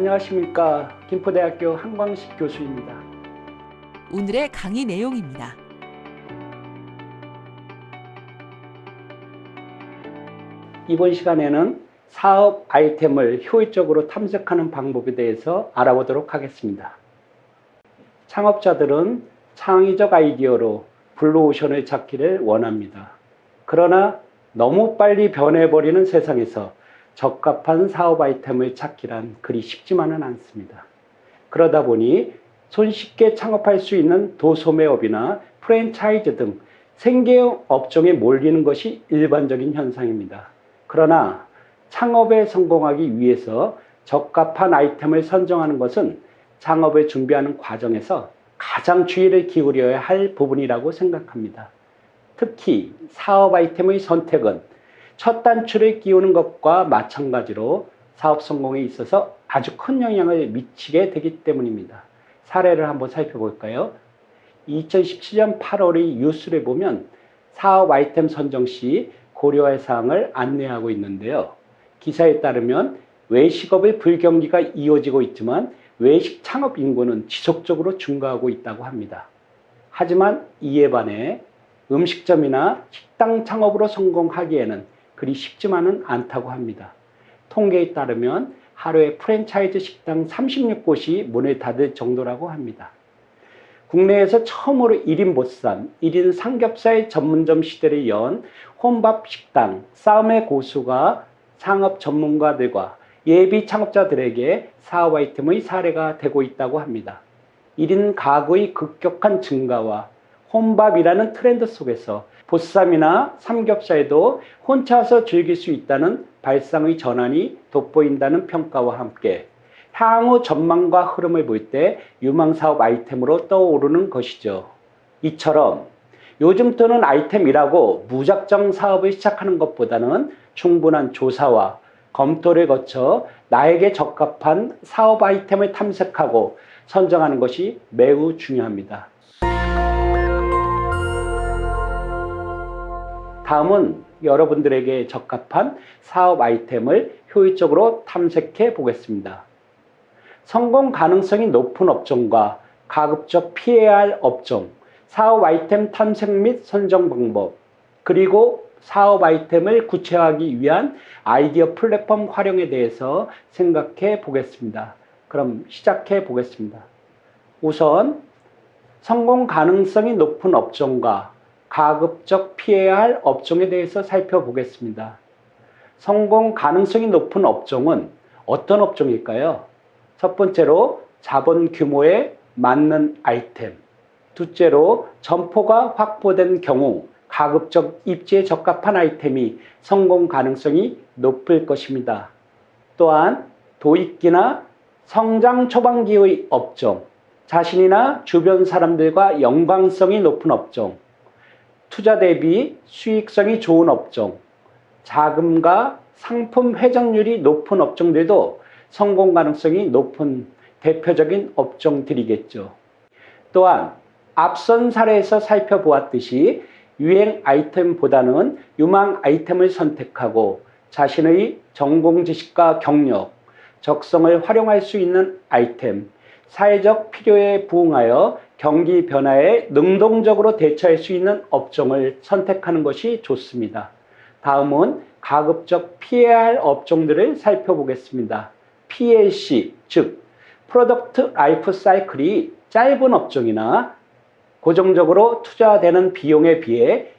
안녕하십니까 김포대학교 한광식 교수입니다. 오늘의 강의 내용입니다. 이번 시간에는 사업 아이템을 효율적으로 탐색하는 방법에 대해서 알아보도록 하겠습니다. 창업자들은 창의적 아이디어로 블루오션을 찾기를 원합니다. 그러나 너무 빨리 변해버리는 세상에서 적합한 사업 아이템을 찾기란 그리 쉽지만은 않습니다. 그러다 보니 손쉽게 창업할 수 있는 도소매업이나 프랜차이즈 등 생계형 업종에 몰리는 것이 일반적인 현상입니다. 그러나 창업에 성공하기 위해서 적합한 아이템을 선정하는 것은 창업을 준비하는 과정에서 가장 주의를 기울여야 할 부분이라고 생각합니다. 특히 사업 아이템의 선택은 첫 단추를 끼우는 것과 마찬가지로 사업 성공에 있어서 아주 큰 영향을 미치게 되기 때문입니다. 사례를 한번 살펴볼까요? 2017년 8월의 뉴스를 보면 사업 아이템 선정 시 고려할 사항을 안내하고 있는데요. 기사에 따르면 외식업의 불경기가 이어지고 있지만 외식 창업 인구는 지속적으로 증가하고 있다고 합니다. 하지만 이에 반해 음식점이나 식당 창업으로 성공하기에는 그리 쉽지만은 않다고 합니다. 통계에 따르면 하루에 프랜차이즈 식당 36곳이 문을 닫을 정도라고 합니다. 국내에서 처음으로 1인 보쌈, 1인 삼겹살 전문점 시대를 연 혼밥 식당 싸움의 고수가 상업 전문가들과 예비 창업자들에게 사업 아이템의 사례가 되고 있다고 합니다. 1인 가구의 급격한 증가와 혼밥이라는 트렌드 속에서 보쌈이나 삼겹살도 혼자서 즐길 수 있다는 발상의 전환이 돋보인다는 평가와 함께 향후 전망과 흐름을 볼 때 유망사업 아이템으로 떠오르는 것이죠. 이처럼 요즘 뜨는 아이템이라고 무작정 사업을 시작하는 것보다는 충분한 조사와 검토를 거쳐 나에게 적합한 사업 아이템을 탐색하고 선정하는 것이 매우 중요합니다. 다음은 여러분들에게 적합한 사업 아이템을 효율적으로 탐색해 보겠습니다. 성공 가능성이 높은 업종과 가급적 피해야 할 업종, 사업 아이템 탐색 및 선정 방법, 그리고 사업 아이템을 구체화하기 위한 아이디어 플랫폼 활용에 대해서 생각해 보겠습니다. 그럼 시작해 보겠습니다. 우선 성공 가능성이 높은 업종과 가급적 피해야 할 업종에 대해서 살펴보겠습니다. 성공 가능성이 높은 업종은 어떤 업종일까요? 첫 번째로 자본 규모에 맞는 아이템. 둘째로 점포가 확보된 경우 가급적 입지에 적합한 아이템이 성공 가능성이 높을 것입니다. 또한 도입기나 성장 초반기의 업종, 자신이나 주변 사람들과 연관성이 높은 업종, 투자 대비 수익성이 좋은 업종, 자금과 상품 회전율이 높은 업종들도 성공 가능성이 높은 대표적인 업종들이겠죠. 또한 앞선 사례에서 살펴보았듯이 유행 아이템보다는 유망 아이템을 선택하고 자신의 전공 지식과 경력, 적성을 활용할 수 있는 아이템, 사회적 필요에 부응하여 경기 변화에 능동적으로 대처할 수 있는 업종을 선택하는 것이 좋습니다. 다음은 가급적 피해야 할 업종들을 살펴보겠습니다. PLC, 즉 product life cycle이 짧은 업종이나 고정적으로 투자되는 비용에 비해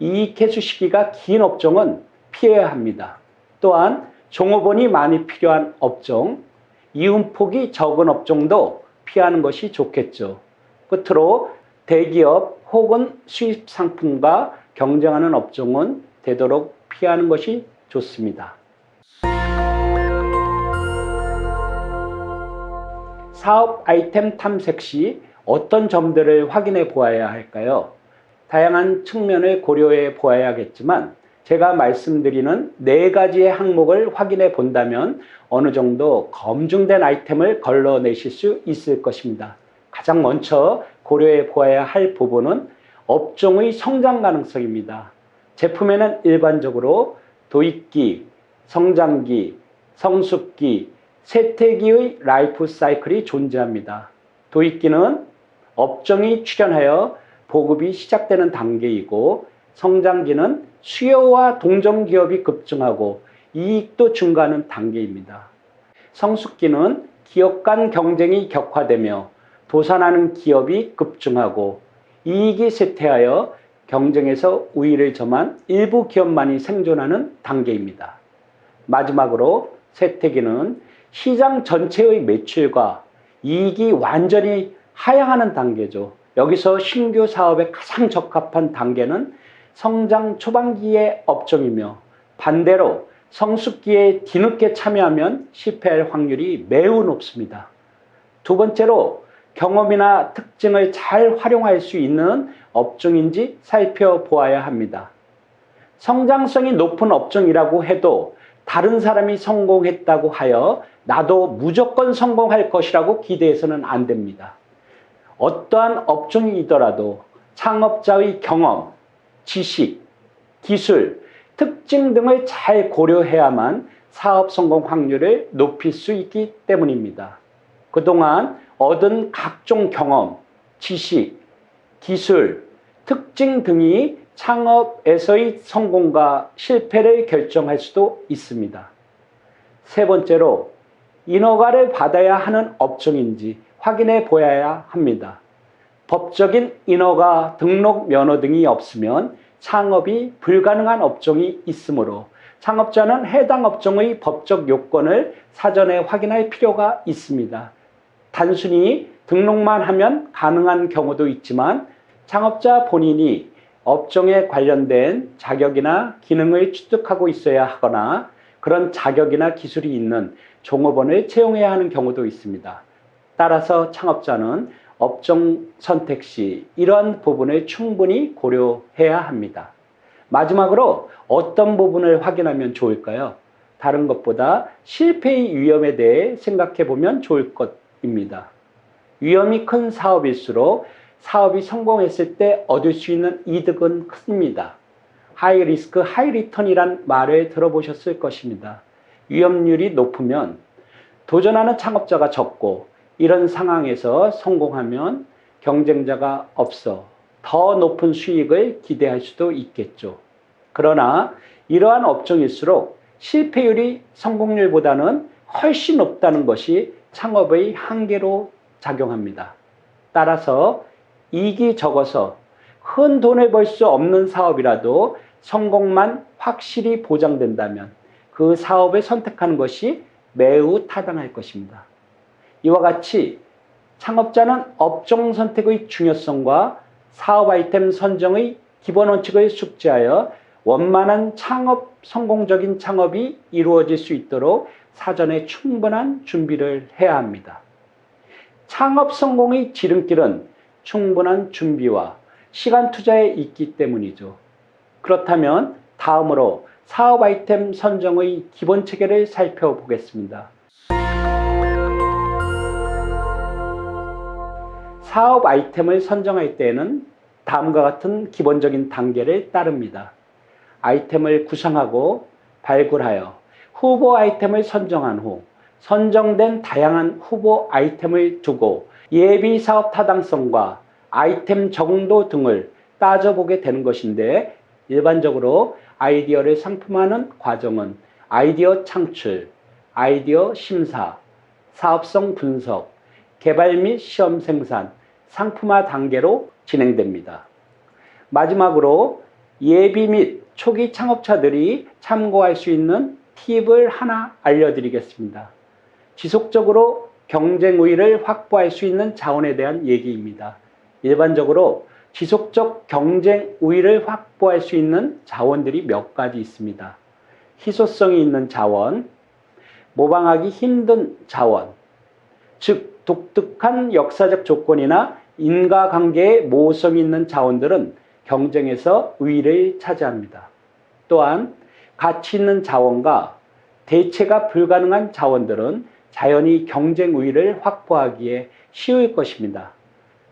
이익 회수 시기가 긴 업종은 피해야 합니다. 또한 종업원이 많이 필요한 업종, 이윤폭이 적은 업종도 피하는 것이 좋겠죠. 끝으로 대기업 혹은 수입 상품과 경쟁하는 업종은 되도록 피하는 것이 좋습니다. 사업 아이템 탐색 시 어떤 점들을 확인해 보아야 할까요? 다양한 측면을 고려해 보아야겠지만 제가 말씀드리는 네 가지의 항목을 확인해 본다면 어느 정도 검증된 아이템을 걸러내실 수 있을 것입니다. 가장 먼저 고려해 보아야 할 부분은 업종의 성장 가능성입니다. 제품에는 일반적으로 도입기, 성장기, 성숙기, 세태기의 라이프 사이클이 존재합니다. 도입기는 업종이 출현하여 보급이 시작되는 단계이고 성장기는 수요와 동종 기업이 급증하고 이익도 증가하는 단계입니다. 성숙기는 기업 간 경쟁이 격화되며 도산하는 기업이 급증하고 이익이 쇠퇴하여 경쟁에서 우위를 점한 일부 기업만이 생존하는 단계입니다. 마지막으로 쇠퇴기는 시장 전체의 매출과 이익이 완전히 하향하는 단계죠. 여기서 신규 사업에 가장 적합한 단계는 성장 초반기의 업종이며 반대로 성숙기에 뒤늦게 참여하면 실패할 확률이 매우 높습니다. 두 번째로 경험이나 특징을 잘 활용할 수 있는 업종인지 살펴보아야 합니다. 성장성이 높은 업종이라고 해도 다른 사람이 성공했다고 하여 나도 무조건 성공할 것이라고 기대해서는 안 됩니다. 어떠한 업종이더라도 창업자의 경험, 지식, 기술, 특징 등을 잘 고려해야만 사업 성공 확률을 높일 수 있기 때문입니다. 그동안 얻은 각종 경험, 지식, 기술, 특징 등이 창업에서의 성공과 실패를 결정할 수도 있습니다. 세 번째로 인허가를 받아야 하는 업종인지 확인해 보아야 합니다. 법적인 인허가, 등록 면허 등이 없으면 창업이 불가능한 업종이 있으므로 창업자는 해당 업종의 법적 요건을 사전에 확인할 필요가 있습니다. 단순히 등록만 하면 가능한 경우도 있지만 창업자 본인이 업종에 관련된 자격이나 기능을 취득하고 있어야 하거나 그런 자격이나 기술이 있는 종업원을 채용해야 하는 경우도 있습니다. 따라서 창업자는 업종 선택 시 이러한 부분을 충분히 고려해야 합니다. 마지막으로 어떤 부분을 확인하면 좋을까요? 다른 것보다 실패의 위험에 대해 생각해 보면 좋을 것 입니다. 위험이 큰 사업일수록 사업이 성공했을 때 얻을 수 있는 이득은 큽니다. high risk, high return이란 말을 들어보셨을 것입니다. 위험률이 높으면 도전하는 창업자가 적고 이런 상황에서 성공하면 경쟁자가 없어 더 높은 수익을 기대할 수도 있겠죠. 그러나 이러한 업종일수록 실패율이 성공률보다는 훨씬 높다는 것이 창업의 한계로 작용합니다. 따라서 이익이 적어서 큰 돈을 벌 수 없는 사업이라도 성공만 확실히 보장된다면 그 사업을 선택하는 것이 매우 타당할 것입니다. 이와 같이 창업자는 업종 선택의 중요성과 사업 아이템 선정의 기본 원칙을 숙지하여 원만한 창업, 성공적인 창업이 이루어질 수 있도록 사전에 충분한 준비를 해야 합니다. 창업 성공의 지름길은 충분한 준비와 시간 투자에 있기 때문이죠. 그렇다면 다음으로 사업 아이템 선정의 기본 체계를 살펴보겠습니다. 사업 아이템을 선정할 때에는 다음과 같은 기본적인 단계를 따릅니다. 아이템을 구상하고 발굴하여 후보 아이템을 선정한 후 선정된 다양한 후보 아이템을 두고 예비 사업 타당성과 아이템 정도 등을 따져보게 되는 것인데 일반적으로 아이디어를 상품화하는 과정은 아이디어 창출, 아이디어 심사, 사업성 분석, 개발 및 시험 생산, 상품화 단계로 진행됩니다. 마지막으로 예비 및 초기 창업자들이 참고할 수 있는 팁을 하나 알려드리겠습니다. 지속적으로 경쟁 우위를 확보할 수 있는 자원에 대한 얘기입니다. 일반적으로 지속적 경쟁 우위를 확보할 수 있는 자원들이 몇 가지 있습니다. 희소성이 있는 자원, 모방하기 힘든 자원, 즉 독특한 역사적 조건이나 인과관계의 모호성이 있는 자원들은 경쟁에서 우위를 차지합니다. 또한 가치 있는 자원과 대체가 불가능한 자원들은 자연히 경쟁 우위를 확보하기에 쉬울 것입니다.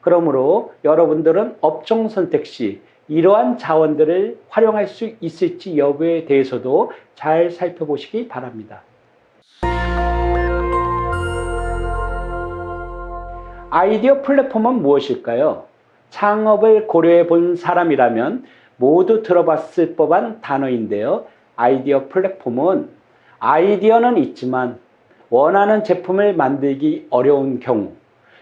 그러므로 여러분들은 업종 선택 시 이러한 자원들을 활용할 수 있을지 여부에 대해서도 잘 살펴보시기 바랍니다. 아이디어 플랫폼은 무엇일까요? 창업을 고려해 본 사람이라면 모두 들어봤을 법한 단어인데요. 아이디어 플랫폼은 아이디어는 있지만 원하는 제품을 만들기 어려운 경우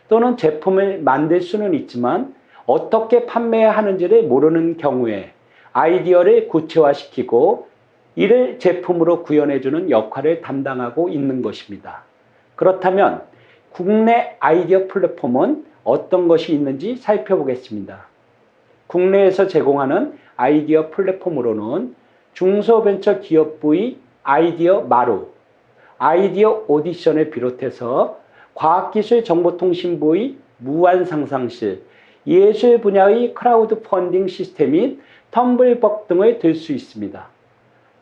또는 제품을 만들 수는 있지만 어떻게 판매하는지를 모르는 경우에 아이디어를 구체화시키고 이를 제품으로 구현해주는 역할을 담당하고 있는 것입니다. 그렇다면 국내 아이디어 플랫폼은 어떤 것이 있는지 살펴보겠습니다. 국내에서 제공하는 아이디어 플랫폼으로는 중소벤처기업부의 아이디어 마루, 아이디어 오디션을 비롯해서 과학기술정보통신부의 무한상상실, 예술 분야의 크라우드 펀딩 시스템인 텀블벅 등을 들 수 있습니다.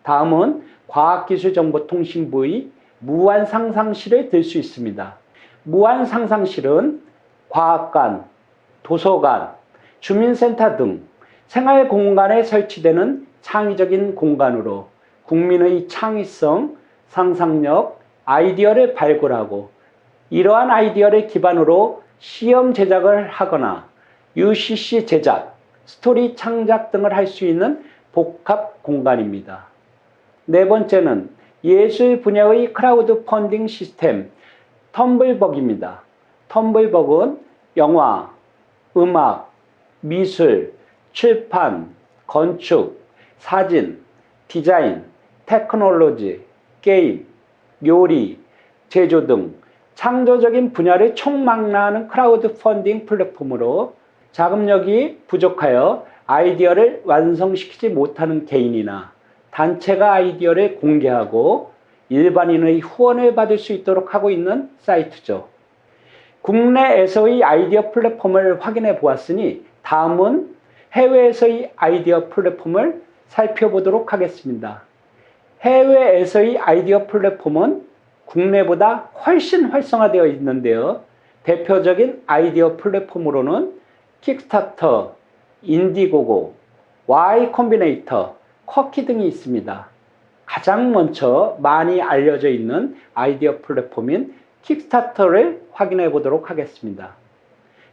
다음은 과학기술정보통신부의 무한상상실을 들 수 있습니다. 무한상상실은 과학관, 도서관, 주민센터 등 생활 공간에 설치되는 창의적인 공간으로 국민의 창의성, 상상력, 아이디어를 발굴하고 이러한 아이디어를 기반으로 시험 제작을 하거나 UCC 제작, 스토리 창작 등을 할 수 있는 복합 공간입니다. 네 번째는 예술 분야의 크라우드 펀딩 시스템 텀블벅입니다. 텀블벅은 영화, 음악, 미술, 출판, 건축, 사진, 디자인, 테크놀로지, 게임, 요리, 제조 등 창조적인 분야를 총망라하는 크라우드 펀딩 플랫폼으로 자금력이 부족하여 아이디어를 완성시키지 못하는 개인이나 단체가 아이디어를 공개하고 일반인의 후원을 받을 수 있도록 하고 있는 사이트죠. 국내에서의 아이디어 플랫폼을 확인해 보았으니 다음은 해외에서의 아이디어 플랫폼을 살펴보도록 하겠습니다. 해외에서의 아이디어 플랫폼은 국내보다 훨씬 활성화되어 있는데요. 대표적인 아이디어 플랫폼으로는 킥스타터, 인디고고, Y 콤비네이터, 쿼키 등이 있습니다. 가장 먼저 많이 알려져 있는 아이디어 플랫폼인 킥스타터를 확인해 보도록 하겠습니다.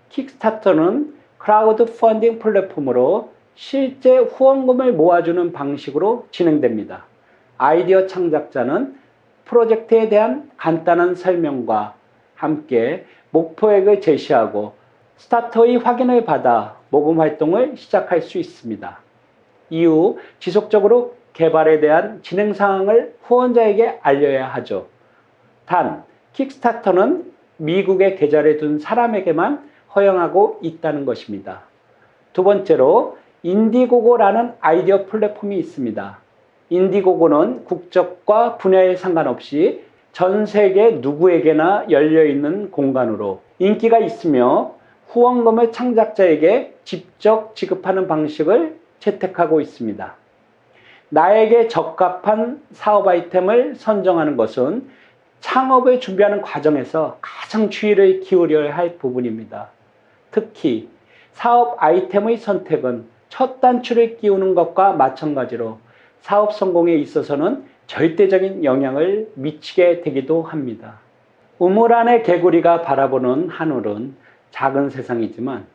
킥스타터는 크라우드 펀딩 플랫폼으로 실제 후원금을 모아주는 방식으로 진행됩니다. 아이디어 창작자는 프로젝트에 대한 간단한 설명과 함께 목표액을 제시하고 스타터의 확인을 받아 모금 활동을 시작할 수 있습니다. 이후 지속적으로 개발에 대한 진행 사항을 후원자에게 알려야 하죠. 단, 킥스타터는 미국에 계좌를 둔 사람에게만 허용하고 있다는 것입니다. 두 번째로 인디고고라는 아이디어 플랫폼이 있습니다. 인디고고는 국적과 분야에 상관없이 전 세계 누구에게나 열려 있는 공간으로 인기가 있으며 후원금을 창작자에게 직접 지급하는 방식을 채택하고 있습니다. 나에게 적합한 사업 아이템을 선정하는 것은 창업을 준비하는 과정에서 가장 주의를 기울여야 할 부분입니다. 특히 사업 아이템의 선택은 첫 단추를 끼우는 것과 마찬가지로 사업 성공에 있어서는 절대적인 영향을 미치게 되기도 합니다. 우물 안의 개구리가 바라보는 하늘은 작은 세상이지만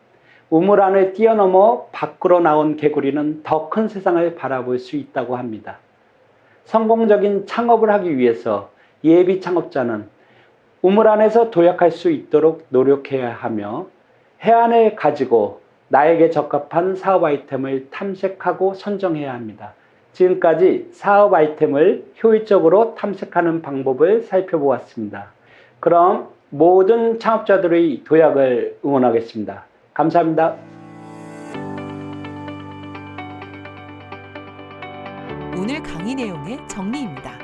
우물 안을 뛰어넘어 밖으로 나온 개구리는 더 큰 세상을 바라볼 수 있다고 합니다. 성공적인 창업을 하기 위해서 예비 창업자는 우물 안에서 도약할 수 있도록 노력해야 하며 해안을 가지고 나에게 적합한 사업 아이템을 탐색하고 선정해야 합니다. 지금까지 사업 아이템을 효율적으로 탐색하는 방법을 살펴보았습니다. 그럼 모든 창업자들의 도약을 응원하겠습니다. 감사합니다. 오늘 강의 내용의 정리입니다.